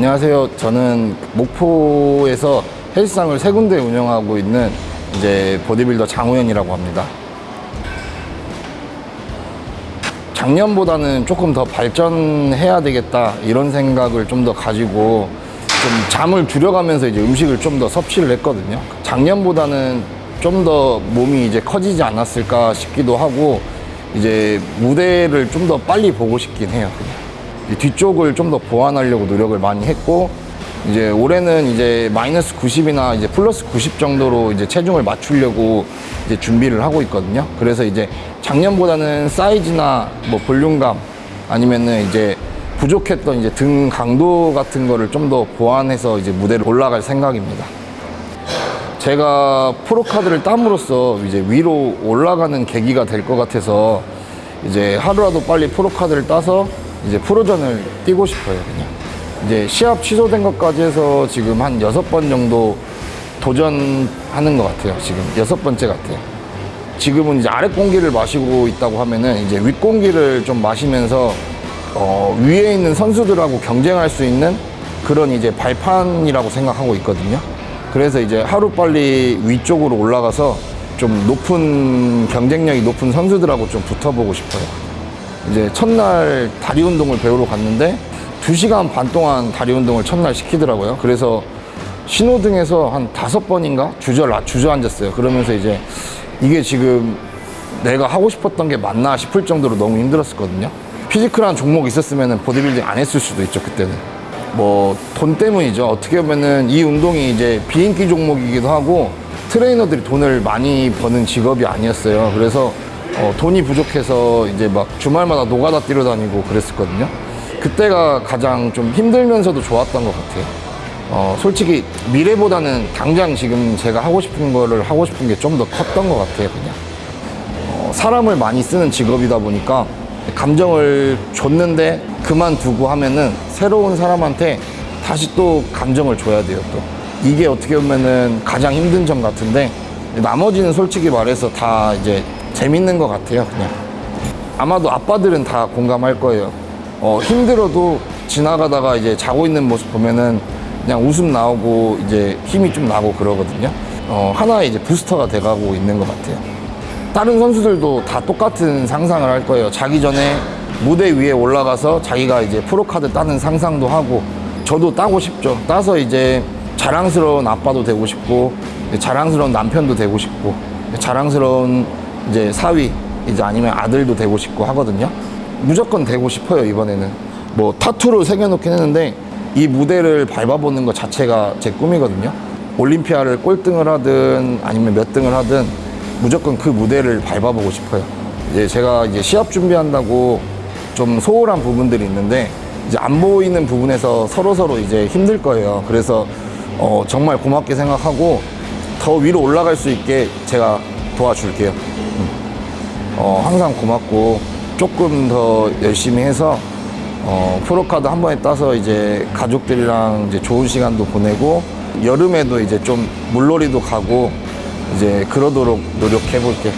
안녕하세요. 저는 목포에서 헬스장을 세 군데 운영하고 있는 이제 보디빌더 장우현이라고 합니다. 작년보다는 조금 더 발전해야 되겠다 이런 생각을 좀 더 가지고 좀 잠을 줄여가면서 이제 음식을 좀 더 섭취를 했거든요. 작년보다는 좀 더 몸이 이제 커지지 않았을까 싶기도 하고 이제 무대를 좀 더 빨리 보고 싶긴 해요. 뒤쪽을 좀 더 보완하려고 노력을 많이 했고 이제 올해는 이제 마이너스 90이나 이제 플러스 90 정도로 이제 체중을 맞추려고 이제 준비를 하고 있거든요. 그래서 이제 작년보다는 사이즈나 뭐 볼륨감 아니면은 이제 부족했던 이제 등 강도 같은 거를 좀 더 보완해서 이제 무대를 올라갈 생각입니다. 제가 프로카드를 땀으로써 이제 위로 올라가는 계기가 될 것 같아서 이제 하루라도 빨리 프로카드를 따서 이제 프로전을 뛰고 싶어요, 그냥. 이제 시합 취소된 것까지 해서 지금 한 여섯 번 정도 도전하는 것 같아요, 지금. 여섯 번째 같아요. 지금은 이제 아랫 공기를 마시고 있다고 하면은 이제 윗 공기를 좀 마시면서 어, 위에 있는 선수들하고 경쟁할 수 있는 그런 이제 발판이라고 생각하고 있거든요. 그래서 이제 하루 빨리 위쪽으로 올라가서 좀 높은 경쟁력이 높은 선수들하고 좀 붙어보고 싶어요. 이제 첫날 다리 운동을 배우러 갔는데 2시간 반 동안 다리 운동을 첫날 시키더라고요. 그래서 신호등에서 한 다섯 번인가 주저, 주저앉았어요. 그러면서 이제 이게 지금 내가 하고 싶었던 게 맞나 싶을 정도로 너무 힘들었었거든요. physical한 종목이 있었으면 보디빌딩 안 했을 수도 있죠, 그때는. 뭐, 돈 때문이죠. 어떻게 보면은 이 운동이 이제 비인기 종목이기도 하고 트레이너들이 돈을 많이 버는 직업이 아니었어요. 그래서 어, 돈이 부족해서 이제 막 주말마다 노가다 뛰러 다니고 그랬었거든요. 그때가 가장 좀 힘들면서도 좋았던 것 같아요. 어, 솔직히 미래보다는 당장 지금 제가 하고 싶은 거를 하고 싶은 게 좀 더 컸던 것 같아요, 그냥. 어, 사람을 많이 쓰는 직업이다 보니까 감정을 줬는데 그만두고 하면은 새로운 사람한테 다시 또 감정을 줘야 돼요, 또. 이게 어떻게 보면은 가장 힘든 점 같은데 나머지는 솔직히 말해서 다 이제 재밌는 것 같아요, 그냥. 아마도 아빠들은 다 공감할 거예요. 어, 힘들어도 지나가다가 이제 자고 있는 모습 보면은 그냥 웃음 나오고 이제 힘이 좀 나고 그러거든요. 어, 하나의 이제 부스터가 돼가고 있는 것 같아요. 다른 선수들도 다 똑같은 상상을 할 거예요. 자기 전에 무대 위에 올라가서 자기가 이제 프로카드 따는 상상도 하고 저도 따고 싶죠. 따서 이제 자랑스러운 아빠도 되고 싶고 자랑스러운 남편도 되고 싶고 자랑스러운 이제 사위 이제 아니면 아들도 되고 싶고 하거든요. 무조건 되고 싶어요 이번에는. 뭐 타투를 새겨놓긴 했는데 이 무대를 밟아보는 것 자체가 제 꿈이거든요. 올림피아를 꼴등을 하든 아니면 몇 등을 하든 무조건 그 무대를 밟아보고 싶어요. 이제 제가 이제 시합 준비한다고 좀 소홀한 부분들이 있는데 이제 안 보이는 부분에서 서로 서로 이제 힘들 거예요. 그래서 어, 정말 고맙게 생각하고 더 위로 올라갈 수 있게 제가 도와줄게요. 음. 어, 항상 고맙고 조금 더 열심히 해서 어, 프로카드 한 번에 따서 이제 가족들이랑 이제 좋은 시간도 보내고 여름에도 이제 좀 물놀이도 가고 이제 그러도록 노력해 볼게.